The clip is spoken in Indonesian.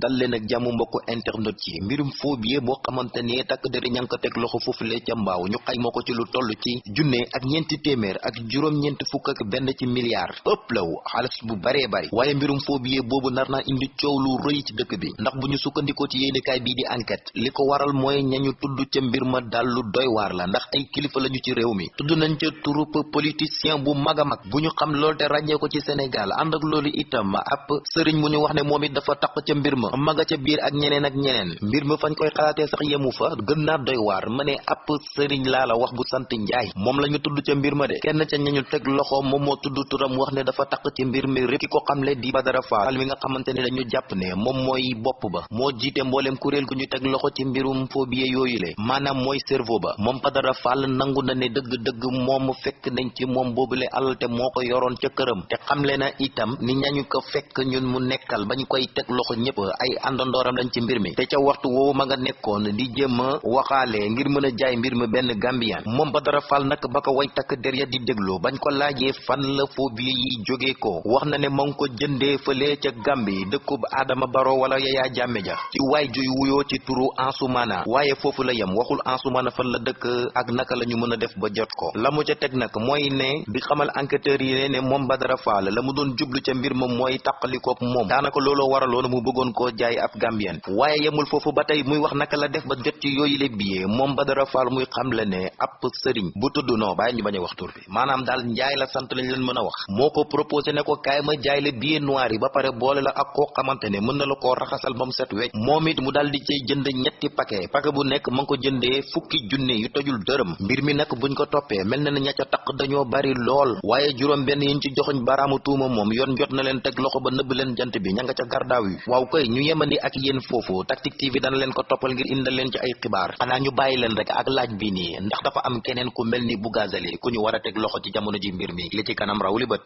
dal leen ak jàmm mbokk internet yi. Mbirum faux billet boo xamante ne takk deri ña ngi ko teg loxo foofule ca mbaaw ñu xayma ko ci lu toll ci junne ak ñeenti téeméer ak juróom-ñeenti fukk ak benn ci milliard. Ëpp law bu baree bari. Waaye mbirum faux billet boobu nar naa indi coow lu rëy ci dëkk bi. Ndax bu ñu sukkandikoo ci yéenekaay bii di enquête li ko waral mooy ñañu tudd ca mbir ma dal lu doy waar la. Ndax ay kilifa lañu ci réew mi. Tudd nañ ca turup politicien bu mag a mag. Bu xam lool te ràññee ko ci Sénégal. Ànd ak loolu itam ab sëriñ mu wax ne moom it dafa taq ca mbir ma maga ca biir ak ñeneen ak ñeneen. Mbir ma fañ koy xalaatee sax yemu fa. Gën naa doy waar. Ma ne sëriñ laa la wax bu sant njaay. Moom la ñu tudd ca mbir ma de. Kenn ca ñañu teg loxo moom moo tudd turam wax ne dafa taq ci mbir mi ki ko di Badara Fall. Mi nga xamante ne dañu jàpp ne moom mooy bopp ba. Moo jiite mbooleem kuréel gu ñu teg loxo ci mbirum phobie yooyu le. Maanaam mooy cerveau ba. Moom Badara Fall nangu na ne dëgg-dëgg moom fekk nañ ci moom boobule alal te moo ko yoroon ca këram. Te na itam ni ñañu ko fekk ñun mu nekkal bañ koy teg loxo ñëpp ay àndandooram lañ ci mbir mi. te ca waxtu woowu ma nga nekkoon di jéem a waxaale ngir mën jaay mbir mi Badara Fall nag ba ko way takk der ya di déglu bañ ko laajee fan la phobie yi ko. wax na ne ma ko jëndee fële ca Gambi dëkkub Adama Baro wala Yaya Jammeh ja. ci waay juy wuyoo ci turu Ansumana waaye foofu la yem. waxul Ansumana fan la dëkk ak naka la ñu mën a def ba jot ko. la mu ca teg nag mooy ne di xamal enquêteurs yi ne moom Badara Fall la mu jublu ca mbir ma mooy taqalikook moom. daanaka looloo waraloon mu bëggoon koo jaay ab Gambien. Waaye yemul foofu ba tey muy wax naka la def ba jot ci yooyu le billet moom Badara Fall muy xamle ne ab sëriñ bu tudd non bàyyi ñu bañ a wax tur bi. Maanaam daal njaay la sant lañ leen mën a wax. Moo ko proposé ne ko ma jaay la billet noir yi ba pare boole la ak koo xamante ne mën na la koo raxasal ba mu set wecc. Moom it mu daal di cay jënd ñetti paquet. Paquet bu nekk ma ko jëndee fukki junne yu tojul dërëm. Mbir mi nag buñ ko toppee mel na ne ña ca taq dañoo bari lool. waaye juróom benn yiñ ci joxoñ baraamu tuuma moom yoon jot na leen teg loxo ba nëbb leen jant bi ña nga ca gardaaw yi. waaw koy ñu ak yéen foofu Tactic TV dana leen ko toppal ngir indal leen ci ay xibaar. xanaa ñu bàyyi leen rek ak laaj bi nii ndax dafa am keneen ku mel ni Bougazelli ku ñu war a teg loxo ci jamono ji mbir mi. li ci kanam bët